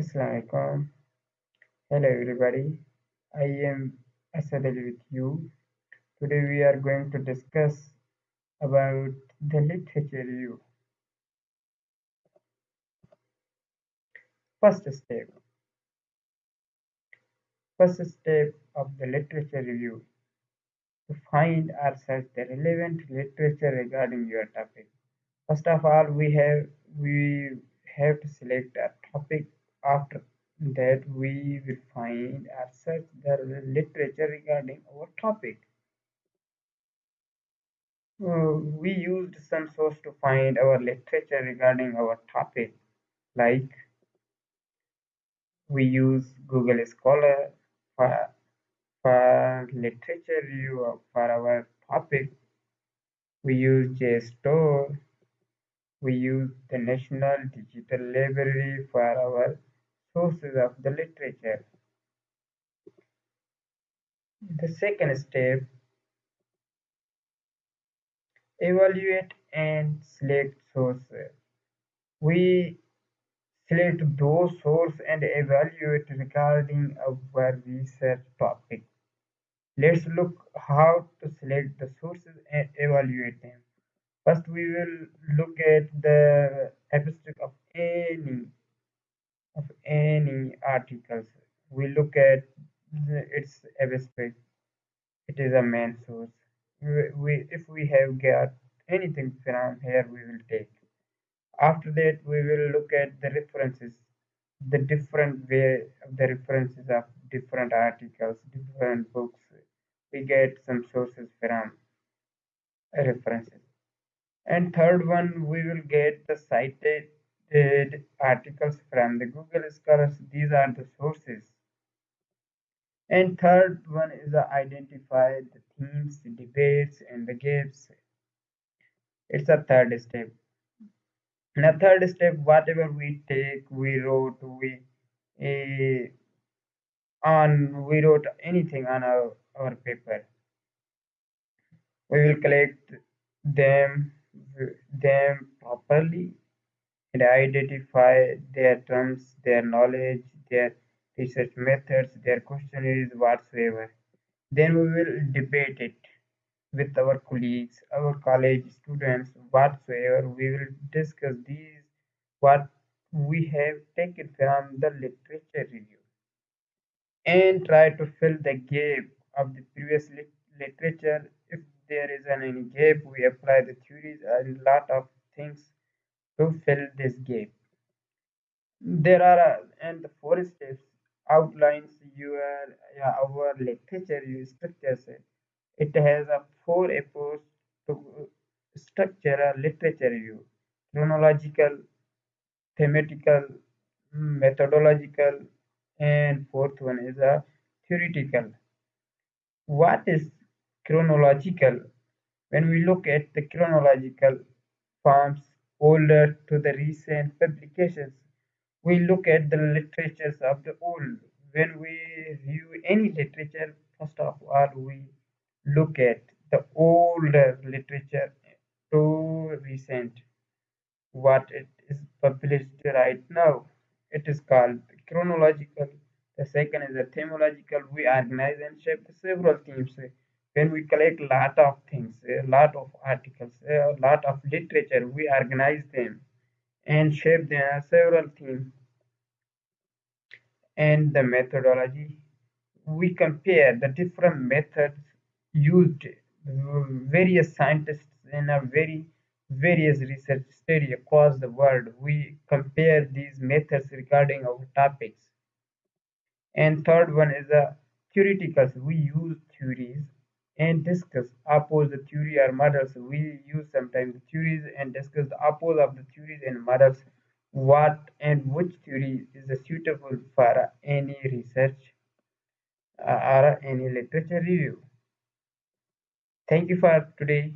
Assalamualaikum. Hello everybody. I am Asad Ali with you. Today we are going to discuss about the literature review. First step. First step of the literature review to find or search the relevant literature regarding your topic. First of all, we have we have to select a. After that, we will find search the literature regarding our topic. Uh, we used some source to find our literature regarding our topic, like we use Google Scholar for, for literature review for our topic. We use JSTOR. We use the National Digital Library for our sources of the literature. The second step, evaluate and select sources. We select those sources and evaluate regarding our research topic. Let's look how to select the sources and evaluate them. First, we will look at the abstract any articles. We look at its abstract. It is a main source. We if we have got anything from here, we will take. After that, we will look at the references, the different way of the references of different articles, different books. We get some sources from references. And third one, we will get the cited articles from the Google Scholars. These are the sources. And third one is identify the themes, the debates, and the gaps. It's a third step. In a third step, whatever we take, we wrote, we uh, on we wrote anything on our, our paper. We will collect them them properly and identify their terms, their knowledge, their research methods, their questionnaires whatsoever. Then we will debate it with our colleagues, our college students, whatsoever. We will discuss these what we have taken from the literature review and try to fill the gap of the previous literature. If there is an any gap, we apply the theories and lot of things to fill this gap. There are uh, and four steps outlines your yeah, our literature review structures. It has a four approach to uh, structure a literature review: chronological, thematical, mm, methodological, and fourth one is a theoretical. What is chronological? When we look at the chronological forms older to the recent publications, we look at the literatures of the old. When we review any literature, first of all, we look at the older literature to recent, what it is published right now. It is called chronological. The second is the themological. We organize and shape several themes. When we collect a lot of things, a lot of articles, a lot of literature, we organize them and shape them several themes and the methodology. We compare the different methods used by various scientists in a very various research study across the world. We compare these methods regarding our topics. And third one is a theoretical. We use theories and discuss oppose the theory or models. We use sometimes theories and discuss the oppose of the theories and models. What and which theory is suitable for any research uh, or any literature review. Thank you for today.